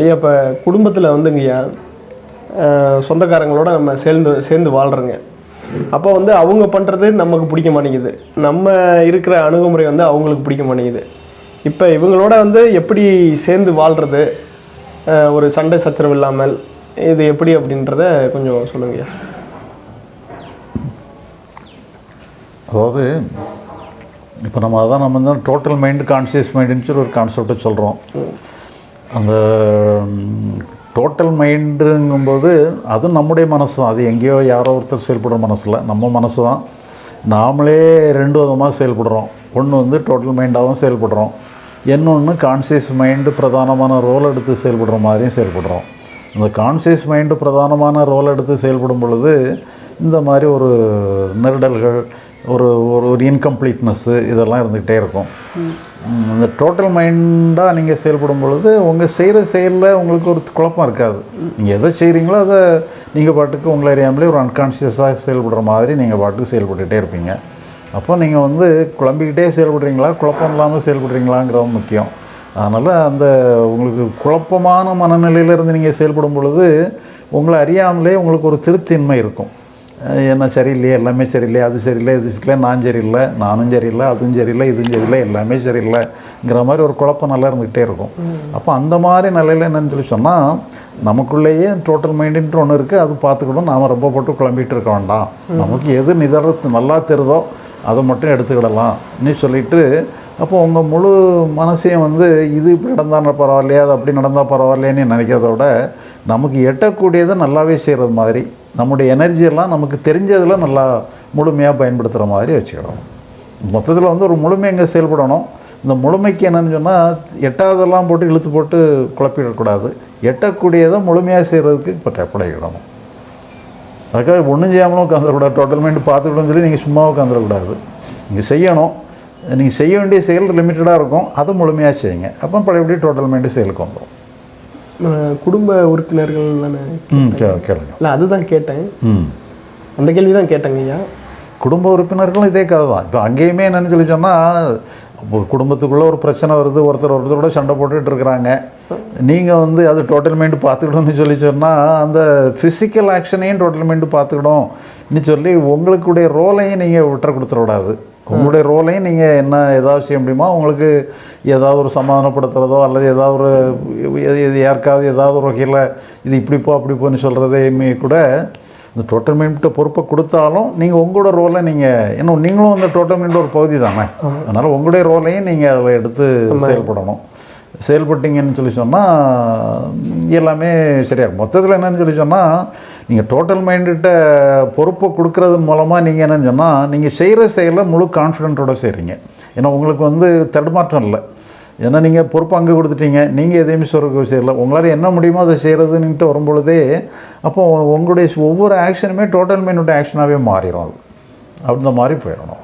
ஐயா இப்போ குடும்பத்தில் வந்துங்கய்யா சொந்தக்காரங்களோட நம்ம சேர்ந்து சேர்ந்து வாழ்கிறோங்க அப்போ வந்து அவங்க பண்ணுறது நமக்கு பிடிக்க மாட்டேங்குது. நம்ம இருக்கிற அணுகுமுறை வந்து அவங்களுக்கு பிடிக்க மாட்டேங்குது. இப்போ இவங்களோட வந்து எப்படி சேர்ந்து வாழ்கிறது ஒரு சண்டை சச்சரவு இல்லாமல் இது எப்படி அப்படின்றத கொஞ்சம் சொல்லுங்கய்யா அதாவது இப்போ நம்ம அதான் நம்ம வந்து டோட்டல் மைண்டு கான்சியஸ் மைண்டுன்னு சொல்லி ஒரு கான்செப்டை சொல்கிறோம் அந்த டோட்டல் மைண்டுங்கும்போது அது நம்முடைய மனசு தான் அது எங்கேயோ யாரோ ஒருத்தர் செயல்படுற மனசில். நம்ம மனசு தான் நாமளே ரெண்டு விதமாக செயல்படுறோம். ஒன்று வந்து டோட்டல் மைண்டாகவும் செயல்படுறோம். இன்னொன்று கான்சியஸ் மைண்டு பிரதானமான ரோல் எடுத்து செயல்படுற மாதிரியும் செயல்படுறோம். இந்த கான்சியஸ் மைண்டு பிரதானமான ரோல் எடுத்து செயல்படும் பொழுது இந்த மாதிரி ஒரு நெருடல்கள் ஒரு ஒரு ஒரு இன்கம்ப்ளீட்னஸ்ஸு இதெல்லாம் இருந்துக்கிட்டே இருக்கும். ம், இந்த டோட்டல் மைண்டாக நீங்கள் செயல்படும் பொழுது உங்கள் செய்கிற செயலில் உங்களுக்கு ஒரு குழப்பம் இருக்காது. நீங்கள் எதை செய்கிறீங்களோ அதை நீங்கள் பாட்டுக்கு உங்களை அறியாமலே ஒரு அன்கான்ஷியஸாக செயல்படுற மாதிரி நீங்கள் பாட்டுக்கு செயல்பட்டுகிட்டே இருப்பீங்க. அப்போ நீங்கள் வந்து குழம்பிக்கிட்டே செயல்படுறீங்களா? குழப்பம் இல்லாமல் செயல்படுறீங்களாங்கிறது முக்கியம். அதனால் அந்த உங்களுக்கு குழப்பமான மனநிலையில இருந்து நீங்கள் செயல்படும் பொழுது உங்களை அறியாமலே உங்களுக்கு ஒரு திருப்தியின்மை இருக்கும். என்ன சரியில்லையே எல்லாமே சரியில்லை அது சரியில்லை இது சரியில்லை நான் சரியில்லை நானும் சரியில்லை அதுவும் சரியில்லை இதுவும் சரியில்லை எல்லாமே சரியில்லைங்கிற மாதிரி ஒரு குழப்பம் நல்லா இருந்துக்கிட்டே இருக்கும். அப்போ அந்த மாதிரி நிலையில் என்னன்னு சொல்லி சொன்னால் நமக்குள்ளேயே டோட்டல் மைண்டுன்ட்டு ஒன்று இருக்குது அது பார்த்துக்கணும் நாம் ரொம்ப போட்டு குழம்பிட்டு இருக்க வேண்டாம். நமக்கு எது நிதர்த்து நல்லா தெரிதோ அதை மட்டும் எடுத்துக்கிடலாம் நீ சொல்லிட்டு அப்போ உங்கள் முழு மனசையும் வந்து இது இப்படி நடந்தால் பரவாயில்லையா அது அப்படி நடந்தால் பரவாயில்லைன்னு நினைக்கிறத விட நமக்கு எட்டக்கூடியதை நல்லாவே செய்கிறது மாதிரி நம்முடைய எனர்ஜியெல்லாம் நமக்கு தெரிஞ்சதில் நல்லா முழுமையாக பயன்படுத்துகிற மாதிரி வச்சுக்கிடணும் மொத்தத்தில் வந்து ஒரு முழுமை எங்கே செயல்படணும்? இந்த முழுமைக்கு என்னென்னு சொன்னால் எட்டாவதெல்லாம் போட்டு இழுத்து போட்டு குழப்பிடக்கூடாது. எட்டக்கூடியதை முழுமையாக செய்கிறதுக்கு இப்போ படைக்கிடணும் அதுக்காக ஒன்றும் செய்யாமலும் உட்காந்துடக்கூடாது டோட்டல் மைண்டு பார்த்துக்கிட்டோம்னு சொல்லி நீங்கள் சும்மா உட்காந்துடக்கூடாது நீங்கள் செய்யணும். நீங்கள் செய்ய வேண்டிய செயல் லிமிட்டடாக இருக்கும். அதை முழுமையாக செய்யுங்க. அப்போ பழையபடி டோட்டல் மைண்டு செயலுக்கு வந்துடும் குடும்ப உறுப்பினர்கள் தானே கேளுங்க. இல்லை அதுதான் கேட்டேன். ம். அந்த கேள்வி தான் கேட்டேங்க ஐயா. குடும்ப உறுப்பினர்களும் இதே கதை தான். இப்போ அங்கேயுமே என்னன்னு சொல்லி சொன்னால் ஒரு குடும்பத்துக்குள்ளே ஒரு பிரச்சனை வருது ஒருத்தர் ஒருத்தரோட சண்டை போட்டுட்டு இருக்கிறாங்க. நீங்கள் வந்து அது டோட்டல் மைண்டு பார்த்துக்கணும்னு சொல்லி சொன்னால் அந்த ஃபிசிக்கல் ஆக்ஷனையும் டோட்டல் மைண்டு பார்த்துக்கணும்னு சொல்லி உங்களுக்குடைய ரோலையும் நீங்கள் விட்டுற கொடுத்துடக்கூடாது. உங்களுடைய ரோலையும் நீங்கள் என்ன ஏதாவது செய்ய முடியுமா? உங்களுக்கு ஏதாவது ஒரு சமாதானப்படுத்துகிறதோ அல்லது ஏதாவது ஒரு யாருக்காவது ஏதாவது ஒரு வகையில் இது இப்படி போ அப்படி போன்னு சொல்கிறதையுமே கூட இந்த டோட்டல் மைண்ட்டு பொறுப்பை கொடுத்தாலும் நீங்கள் உங்களோட ரோலை நீங்கள் ஏன்னா நீங்களும் அந்த டோட்டல் மைண்ட் ஒரு பகுதி தானே? அதனால் உங்களுடைய ரோலையும் நீங்கள் அதில் எடுத்து செயல்படணும். செயல்பட்டீங்கன்னு சொல்லி சொன்னால் எல்லாமே சரியாகும் மொத்தத்தில் என்னன்னு சொல்லி சொன்னால் நீங்கள் டோட்டல் மைண்டுகிட்ட பொறுப்பை கொடுக்கறது மூலமாக நீங்கள் என்னென்னு சொன்னால் நீங்கள் செய்கிற செயலை முழு கான்ஃபிடென்ட்டோடு செய்கிறீங்க ஏன்னா உங்களுக்கு வந்து தடுமாற்றம் இல்லை. ஏன்னா நீங்கள் பொறுப்பு அங்கே கொடுத்துட்டீங்க. நீங்கள் எதையுமே சொல்கிற செய்யல. உங்களால் என்ன முடியுமோ அதை செய்கிறதுன்ட்டு வரும்பொழுதே அப்போ உங்களுடைய ஒவ்வொரு ஆக்ஷனுமே டோட்டல் மைண்டோட ஆக்ஷனாகவே மாறிடும் அது. அந்த மாதிரி போயிடணும்.